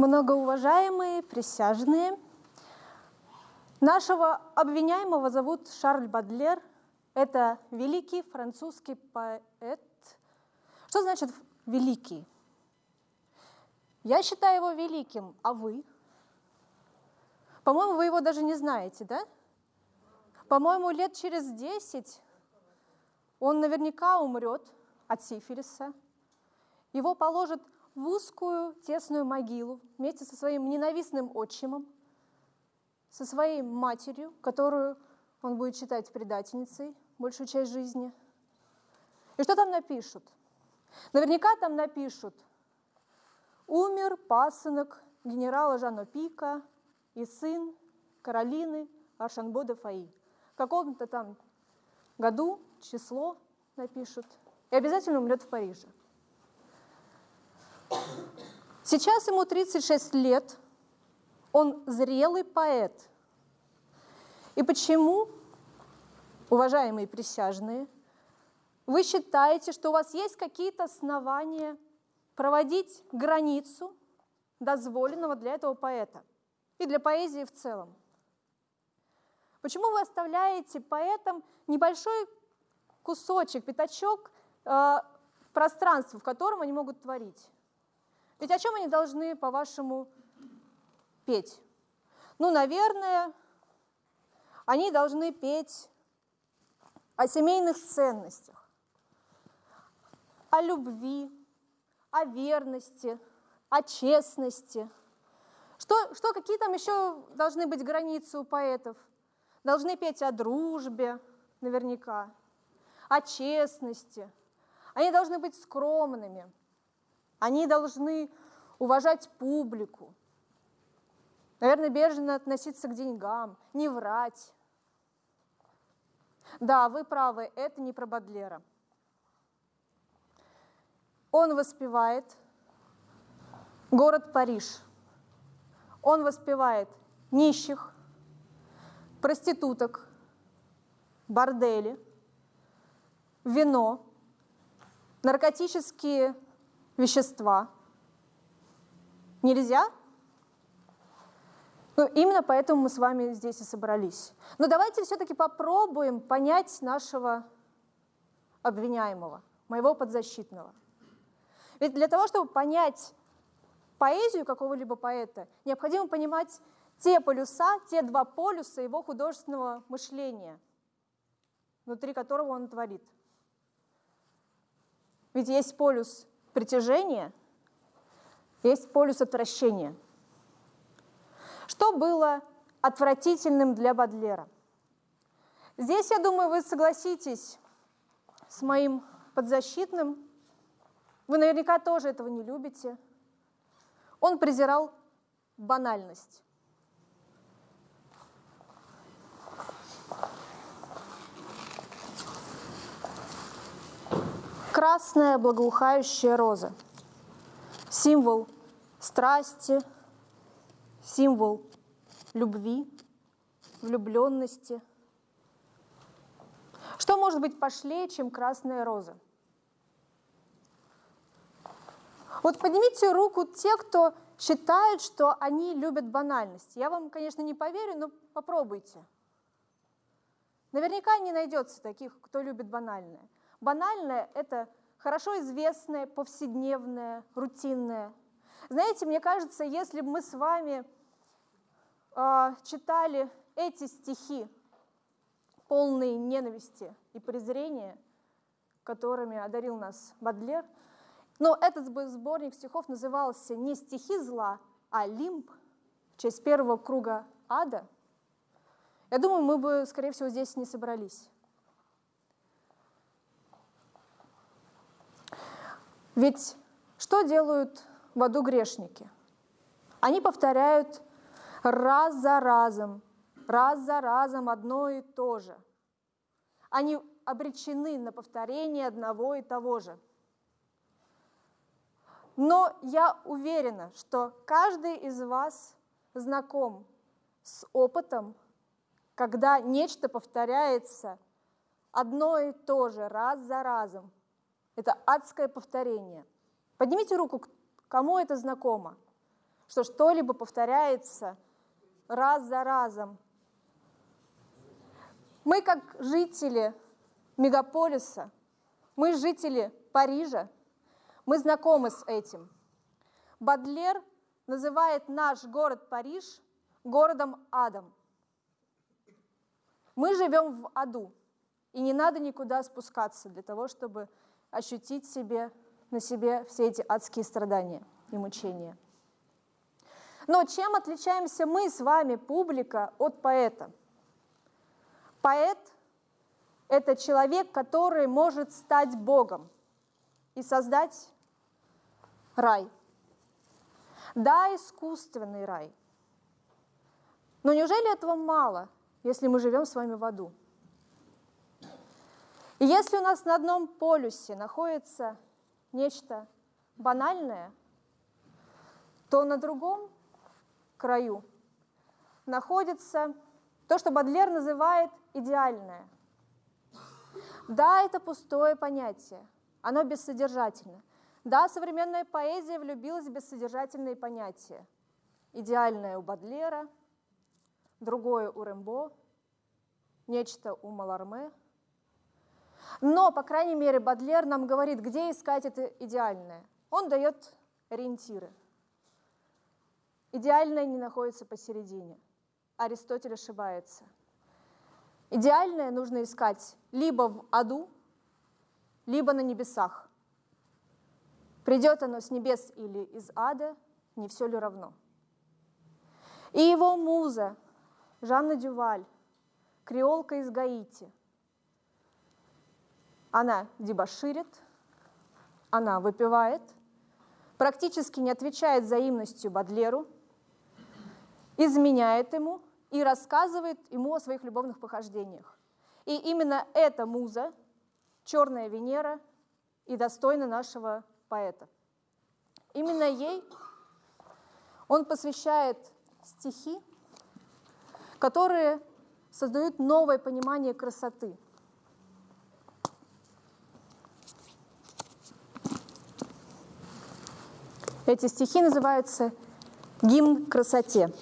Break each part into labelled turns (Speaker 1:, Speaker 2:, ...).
Speaker 1: Многоуважаемые присяжные, нашего обвиняемого зовут Шарль Бадлер. Это великий французский поэт. Что значит великий? Я считаю его великим, а вы? По-моему, вы его даже не знаете, да? По-моему, лет через десять он наверняка умрет от сифилиса. Его положат в узкую тесную могилу вместе со своим ненавистным отчимом, со своей матерью, которую он будет считать предательницей большую часть жизни. И что там напишут? Наверняка там напишут «Умер пасынок генерала Жана Пика и сын Каролины Аршанбо де Фаи». В каком-то там году число напишут. И обязательно умрет в Париже. Сейчас ему 36 лет, он зрелый поэт. И почему, уважаемые присяжные, вы считаете, что у вас есть какие-то основания проводить границу дозволенного для этого поэта и для поэзии в целом? Почему вы оставляете поэтам небольшой кусочек, пятачок э, пространства, в котором они могут творить? Ведь о чем они должны, по-вашему, петь? Ну, наверное, они должны петь о семейных ценностях, о любви, о верности, о честности. Что, что какие там еще должны быть границы у поэтов? Должны петь о дружбе, наверняка, о честности. Они должны быть скромными, они должны уважать публику, наверное, бережно относиться к деньгам, не врать. Да, вы правы, это не про Бадлера. Он воспевает город Париж. Он воспевает нищих, проституток, бордели, вино, наркотические вещества. Нельзя? Ну, именно поэтому мы с вами здесь и собрались. Но давайте все-таки попробуем понять нашего обвиняемого, моего подзащитного. Ведь для того, чтобы понять поэзию какого-либо поэта, необходимо понимать те полюса, те два полюса его художественного мышления, внутри которого он творит. Ведь есть полюс притяжения, есть полюс отвращения. Что было отвратительным для Бадлера? Здесь, я думаю, вы согласитесь с моим подзащитным. Вы наверняка тоже этого не любите. Он презирал банальность. Красная благоухающая роза. Символ страсти, символ любви, влюбленности. Что может быть пошлее, чем красная роза? Вот поднимите руку те, кто считают, что они любят банальность. Я вам, конечно, не поверю, но попробуйте. Наверняка не найдется таких, кто любит банальное. Банальное — это хорошо известное, повседневное, рутинное. Знаете, мне кажется, если бы мы с вами э, читали эти стихи, полные ненависти и презрения, которыми одарил нас Бадлер, но этот сборник стихов назывался не «Стихи зла», а «Лимб» в честь первого круга ада, я думаю, мы бы, скорее всего, здесь не собрались. Ведь что делают в аду грешники? Они повторяют раз за разом, раз за разом одно и то же. Они обречены на повторение одного и того же. Но я уверена, что каждый из вас знаком с опытом, когда нечто повторяется одно и то же раз за разом – это адское повторение. Поднимите руку, кому это знакомо. что что-либо повторяется раз за разом. Мы, как жители мегаполиса, мы жители Парижа, мы знакомы с этим. Бадлер называет наш город Париж городом адом. Мы живем в аду, и не надо никуда спускаться для того, чтобы ощутить себе, на себе все эти адские страдания и мучения. Но чем отличаемся мы с вами, публика, от поэта? Поэт — это человек, который может стать Богом и создать рай. Да, искусственный рай. Но неужели этого мало, если мы живем с вами в аду? И если у нас на одном полюсе находится нечто банальное, то на другом краю находится то, что Бадлер называет идеальное. Да, это пустое понятие, оно бессодержательно. Да, современная поэзия влюбилась в бессодержательные понятия. Идеальное у Бадлера, другое у Рембо, нечто у Маларме. Но, по крайней мере, Бадлер нам говорит, где искать это идеальное. Он дает ориентиры. Идеальное не находится посередине. Аристотель ошибается. Идеальное нужно искать либо в аду, либо на небесах. Придет оно с небес или из ада, не все ли равно. И его муза, Жанна Дюваль, креолка из Гаити, она дебоширит, она выпивает, практически не отвечает взаимностью Бадлеру – изменяет ему и рассказывает ему о своих любовных похождениях. И именно эта муза, черная Венера, и достойна нашего поэта. Именно ей он посвящает стихи, которые создают новое понимание красоты. Эти стихи называются «Гимн красоте».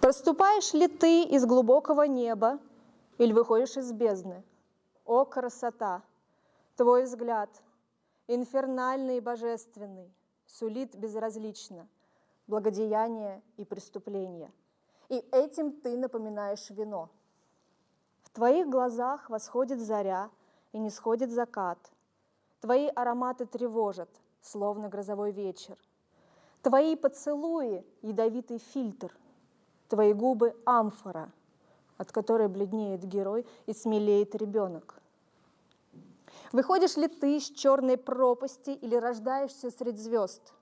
Speaker 1: Проступаешь ли ты из глубокого неба или выходишь из бездны? О, красота! Твой взгляд, инфернальный и божественный, сулит безразлично благодеяние и преступление. И этим ты напоминаешь вино. В твоих глазах восходит заря и не сходит закат. Твои ароматы тревожат, словно грозовой вечер. Твои поцелуи — ядовитый фильтр, Твои губы — амфора, от которой бледнеет герой и смелеет ребенок. Выходишь ли ты из черной пропасти или рождаешься среди звезд?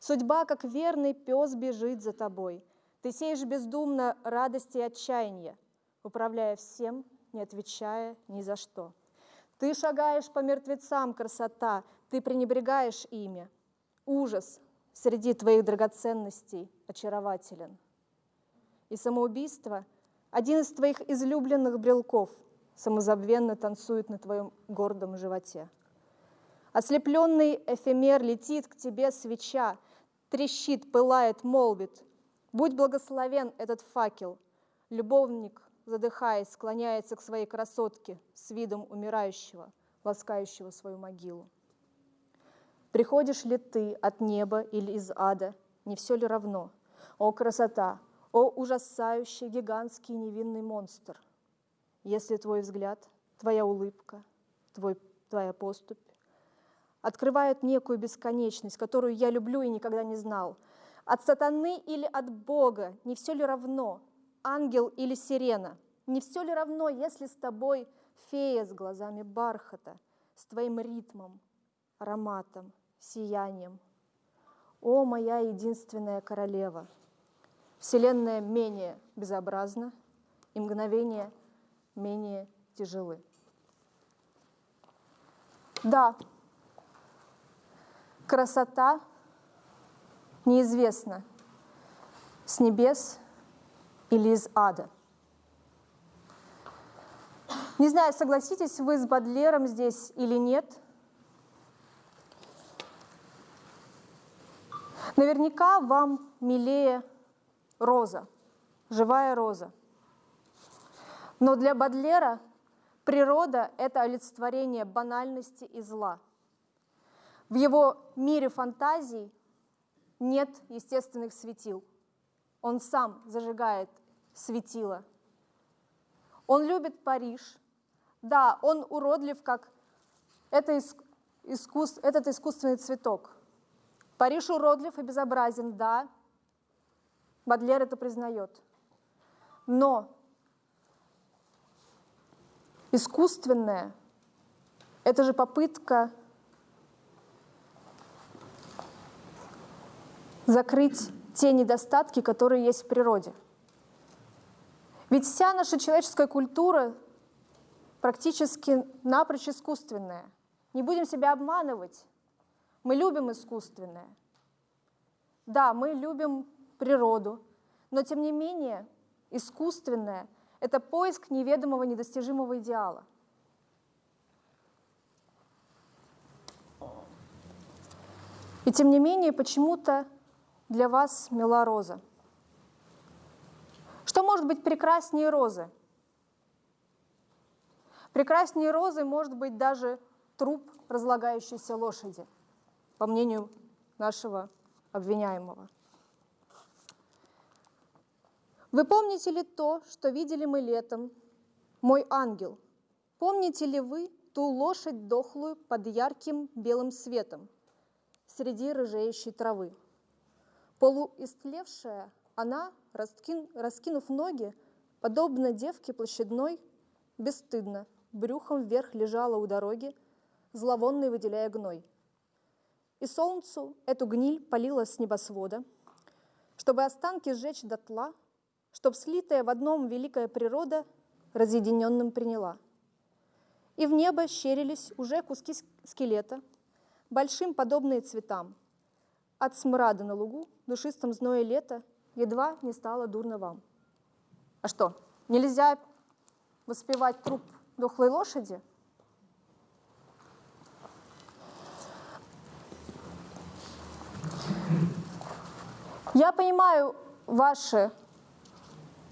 Speaker 1: Судьба, как верный пес, бежит за тобой. Ты сеешь бездумно радости и отчаяния, управляя всем, не отвечая ни за что. Ты шагаешь по мертвецам, красота, ты пренебрегаешь ими. Ужас среди твоих драгоценностей очарователен и самоубийство – один из твоих излюбленных брелков, самозабвенно танцует на твоем гордом животе. Ослепленный эфемер летит к тебе свеча, трещит, пылает, молвит. Будь благословен этот факел. Любовник, задыхаясь, склоняется к своей красотке с видом умирающего, ласкающего свою могилу. Приходишь ли ты от неба или из ада, не все ли равно? О, красота, о ужасающий гигантский невинный монстр! Если твой взгляд, твоя улыбка, твой, твоя поступь открывают некую бесконечность, которую я люблю и никогда не знал. От сатаны или от Бога, не все ли равно, ангел или сирена, не все ли равно, если с тобой фея с глазами бархата, с твоим ритмом, ароматом, сиянием. О, моя единственная королева! Вселенная менее безобразна, и мгновения менее тяжелы. Да, красота неизвестна с небес или из ада. Не знаю, согласитесь вы с Бадлером здесь или нет – Наверняка вам милее роза, живая роза. Но для Бадлера природа — это олицетворение банальности и зла. В его мире фантазий нет естественных светил. Он сам зажигает светило. Он любит Париж. Да, он уродлив, как это искус... этот искусственный цветок. Париж уродлив и безобразен, да. Бадлер это признает. Но искусственное — это же попытка закрыть те недостатки, которые есть в природе. Ведь вся наша человеческая культура практически напрочь искусственная. Не будем себя обманывать. Мы любим искусственное. Да, мы любим природу, но тем не менее искусственное — это поиск неведомого, недостижимого идеала. И тем не менее почему-то для вас мила роза. Что может быть прекраснее розы? Прекраснее розы может быть даже труп разлагающейся лошади, по мнению нашего обвиняемого. Вы помните ли то, что видели мы летом, мой ангел? Помните ли вы ту лошадь дохлую под ярким белым светом среди рыжеющей травы? Полуистлевшая, она, раскин, раскинув ноги, подобно девке площадной, бесстыдно, брюхом вверх лежала у дороги, зловонной выделяя гной. И солнцу эту гниль полила с небосвода, чтобы останки сжечь дотла, чтоб слитая в одном великая природа разъединенным приняла. И в небо щерились уже куски скелета, большим подобные цветам. От смрада на лугу душистом зное лето едва не стало дурно вам. А что, нельзя воспевать труп дохлой лошади? Я понимаю ваше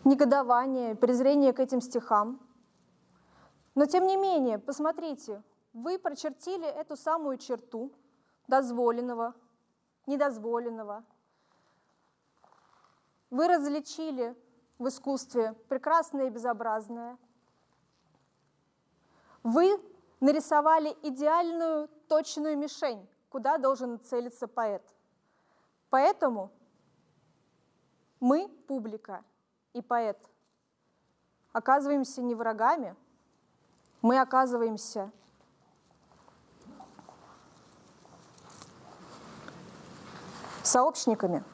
Speaker 1: негодование, презрение к этим стихам, но тем не менее, посмотрите, вы прочертили эту самую черту дозволенного, недозволенного, вы различили в искусстве прекрасное и безобразное. Вы нарисовали идеальную точную мишень, куда должен целиться поэт. Поэтому мы, публика и поэт, оказываемся не врагами, мы оказываемся сообщниками.